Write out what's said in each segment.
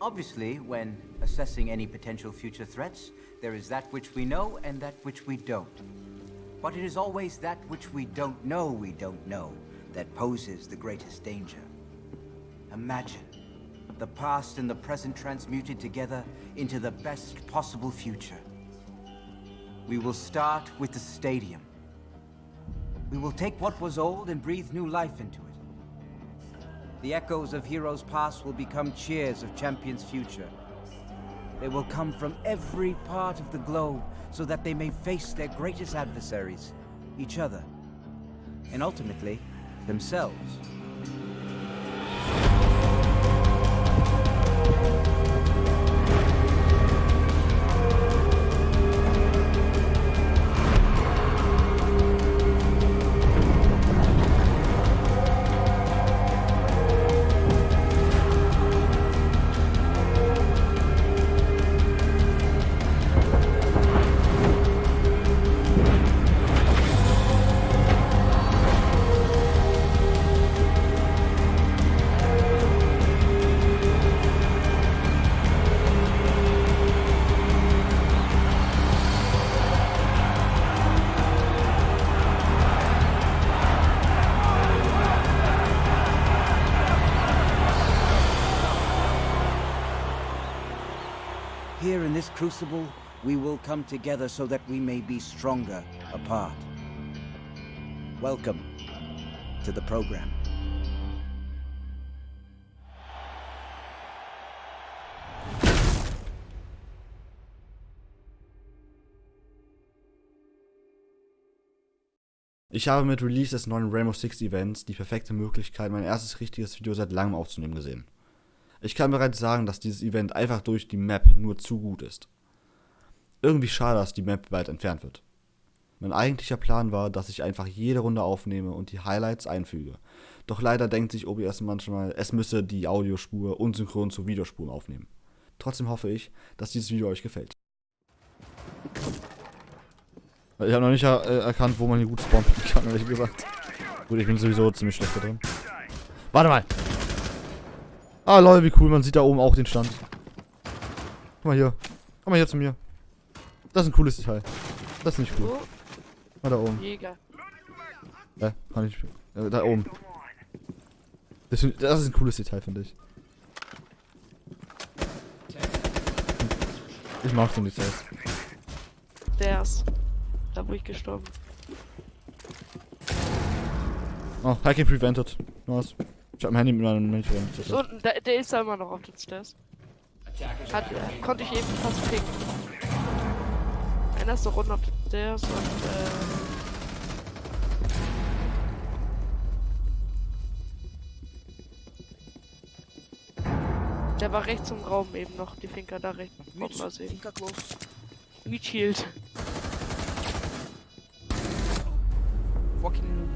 Obviously, when assessing any potential future threats, there is that which we know and that which we don't. But it is always that which we don't know we don't know that poses the greatest danger. Imagine the past and the present transmuted together into the best possible future. We will start with the stadium. We will take what was old and breathe new life into it. The echoes of Heroes Past will become cheers of Champions' future. They will come from every part of the globe so that they may face their greatest adversaries, each other, and ultimately, themselves. In this crucible, we will come together so that we may be stronger apart. Welcome to the program. Ich habe mit Release des neuen Rainbow Six Events die perfekte Möglichkeit, mein erstes richtiges Video seit langem aufzunehmen gesehen. Ich kann bereits sagen, dass dieses Event einfach durch die Map nur zu gut ist. Irgendwie schade, dass die Map bald entfernt wird. Mein eigentlicher Plan war, dass ich einfach jede Runde aufnehme und die Highlights einfüge. Doch leider denkt sich OBS manchmal, es müsse die Audiospur unsynchron zu Videospuren aufnehmen. Trotzdem hoffe ich, dass dieses Video euch gefällt. Ich habe noch nicht äh, erkannt, wo man hier gut spawnen kann, ehrlich gesagt. Gut, ich bin sowieso ziemlich schlecht da drin. Warte mal! Ah, lol, wie cool, man sieht da oben auch den Stand. Guck mal hier. Komm mal hier zu mir. Das ist ein cooles Detail. Das ist nicht cool. Mal da oben. Jäger. Äh, kann ich. Äh, da oben. Das, das ist ein cooles Detail, finde ich. Ich mag so Details. Der ist. Da wo ich gestorben. Oh, Hacking prevented. Nice. Ich hab mein Handy mit meinem prevented. So, der, der ist da immer noch auf den Stairs. Hat, äh, konnte ich eben fast picken. Einer ist noch unten auf den Stairs und äh. Der war rechts im Raum eben noch, die Finker da rechts. Kommt mal sehen. Finker close. Meat Shield. Fucking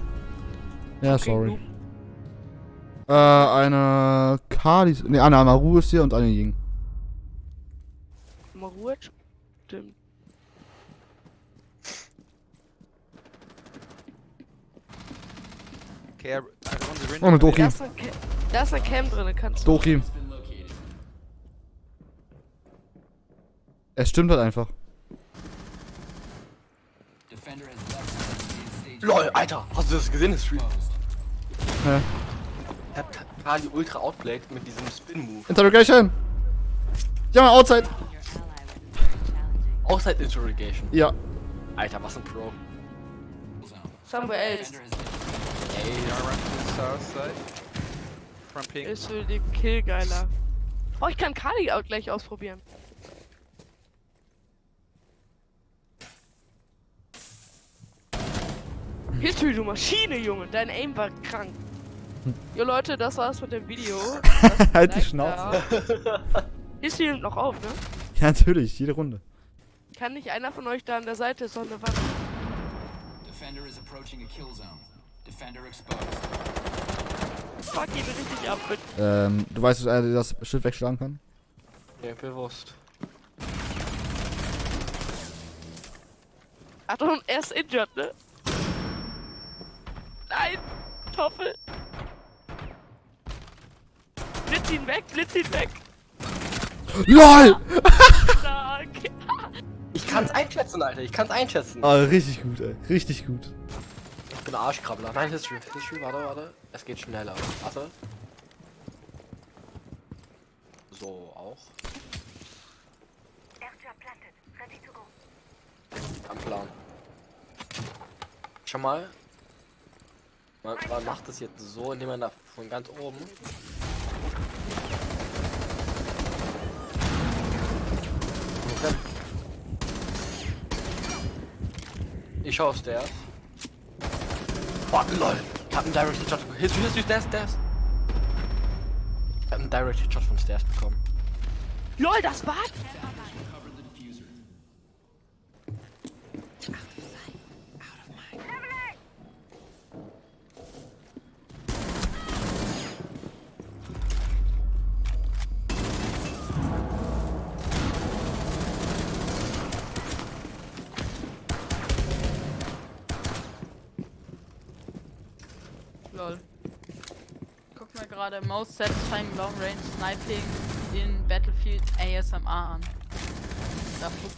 Ja, Fucking sorry. Äh, eine Kali. Ne, eine Amaru ist hier und eine Ying. Ruhe. Stimmt. okay, Oh, eine Doki. Da ist eine, Ca da ist eine Cam drin, kannst du. Doki. Es stimmt halt einfach. LOL, Alter, hast du das gesehen, das Stream? Hä? Kali ultra outplayed mit diesem Spin-Move. Interrogation! Ja, outside! Outside Interrogation. Ja. Alter, was ein Pro. Somewhere else. Ey, ja, run to the south side. From pink. Ist für den Kill geiler. Oh, ich kann Kali auch gleich ausprobieren. History, du Maschine, Junge. Dein Aim war krank. Jo Leute, das war's mit dem Video. Halt die Schnauze. History nimmt noch auf, ne? Ja, natürlich, jede Runde. Kann nicht einer von euch da an der Seite so eine Wand. Defender is approaching a kill zone. Defender exposed. Fuck ihn richtig ab mit. Ähm, du weißt, dass er das Schild wegschlagen kann? Ja, bewusst. Achtung, er ist injured, ne? Nein! Toffel! Blitz ihn weg, blitz ihn weg! LOL! Ich kann's einschätzen, Alter. Ich kann's einschätzen. Ah, richtig gut, ey. Richtig gut. Ich bin Arschkrabbler. Nein, History. History, warte, warte. Es geht schneller. Warte. So, auch. Am Plan. Schon mal. Man, man macht das jetzt so, indem man da von ganz oben. Auf Stairs. Oh, lol. Ich hab einen Direct Shot. History, History, Stairs, Stairs. Ich hab einen Direct Shot von Stairs bekommen. Lol, das. Cover Lol. Guck mir gerade Most Satisfying Long Range Sniping in Battlefield ASMR an. Da fuck.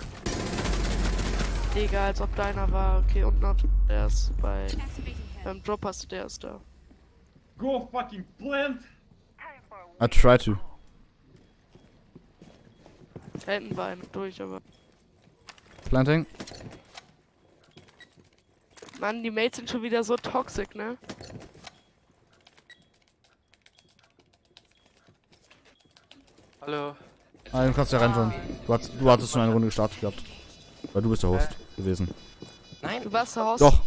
Digga, als ob deiner war. Okay, und noch der ist bei. Beim Drop hast du der ist da. Go fucking plant! I try to. Hinten war einer durch, aber. Planting. Mann, die Mates sind schon wieder so toxic, ne? Hallo. Ah, du kannst ja reinschauen. Du, hast, du hattest schon eine Runde gestartet gehabt. Weil du bist der Host gewesen. Nein, Du warst der Host. Doch.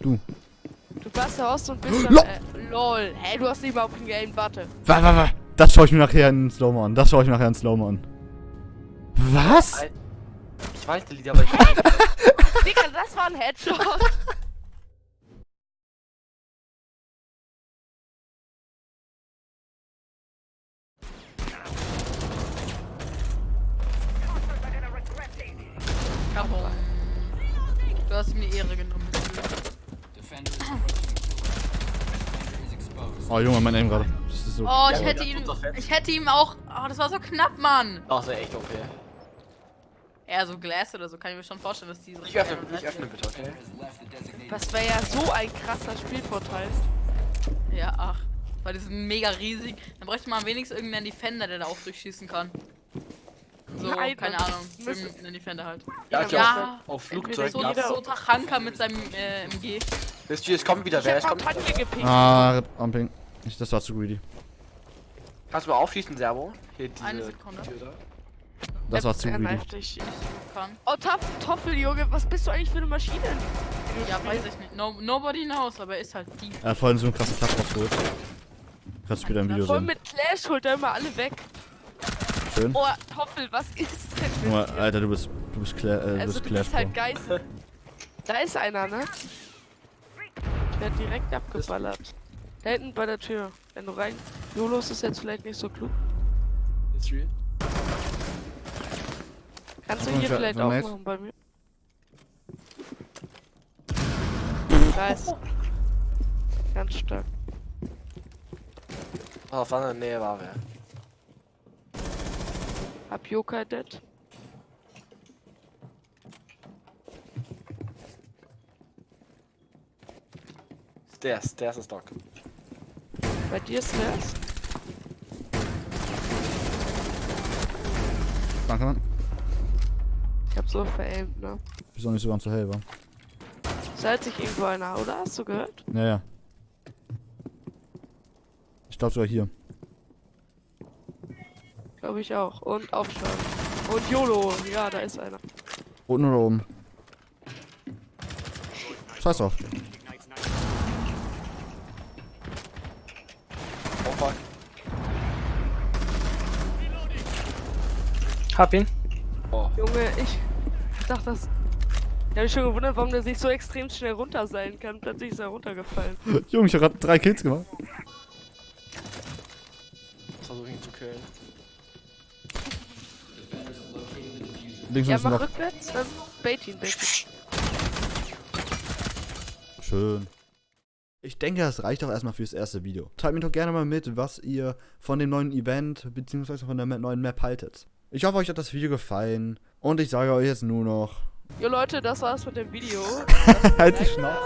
Du. Du warst der Host und bist dann. Äh, lol. Hey, du hast nicht mal auf den Game, warte. Wa, wa, wa. Das schaue ich mir nachher in Slow-Mo an. Das schaue ich mir nachher in Slow-Mo an. Was? Ich weiß die Lieder, aber ich. Digga, das war ein Headshot. Is exposed. Oh Junge, mein Aim gerade. Das ist so. Oh, ich hätte das fett. Ich hätte ihm auch. Oh, das war so knapp, Mann. Das wäre echt okay. Ja, so Glass oder so kann ich mir schon vorstellen, dass die so. Ich öffne, ich öffne bitte, okay? Das wäre ja so ein krasser Spielvorteil. Ja, ach. Weil die sind mega riesig. Dann bräuchte man wenigstens irgendeinen Defender, der da auch durchschießen kann. So, Nein, keine Ahnung. Irgendeinen Defender halt. Ja, ich Ja. Auf, auf Flugzeug. So, so Tachanka mit seinem äh, MG. Wisst ihr, es kommt wieder Ich wer, es kommt. Kampagne gepickt. Ah, Amping. Ich, das war zu greedy. Kannst du mal aufschießen, Servo? Hier diese Eine Sekunde. Tür da. Das war zu Er greedy. dich. Kann. Oh, Toff, Toffel, Junge, was bist du eigentlich für eine Maschine? Ja, weiß ich nicht. No, nobody knows, aber er ist halt die. Er hat vorhin so einen krassen Platz rausgeholt. Kannst du später im Video Voll sehen. mit Clash holt er immer alle weg. Schön. Oh, Toffel, was ist denn dir? Alter, du bist, du bist, Cla äh, du Also bist du bist halt. Geißel. Da ist einer, ne? Ich werd direkt abgeballert. Da hinten bei der Tür. Wenn du rein... Jolos ist jetzt vielleicht nicht so klug. History. Kannst du hier vielleicht auch machen bei mir? Nice. Ganz stark. Oh, auf der Nähe war wer. Hab Yokai dead. Stairs, Stairs ist Doc. Bei dir ist das? Danke, Mann. Ich hab so veraimt, ne? Wieso nicht so ganz so hell war? Seid sich irgendwo einer, oder? Hast du gehört? Ja, ja. Ich glaube sogar hier. Glaube ich auch. Und aufschlagen. Und YOLO. Ja, da ist einer. Unten oder oben? Scheiß drauf. Oh fuck. Hab ihn. Oh. Junge, ich dachte das. Ich hab mich schon gewundert, warum der sich so extrem schnell runterseilen kann. Plötzlich ist er runtergefallen. Junge, ich hab grad drei Kills gemacht. Versuche ihn zu killen. Links Ja, ist mach noch. rückwärts, dann bait ihn, bait ihn. Schön. Ich denke, das reicht auch erstmal fürs erste Video. Teilt mir doch gerne mal mit, was ihr von dem neuen Event bzw. von der neuen Map haltet. Ich hoffe, euch hat das Video gefallen. Und ich sage euch jetzt nur noch, Jo Leute, das war's mit dem Video. halt die Schnauze.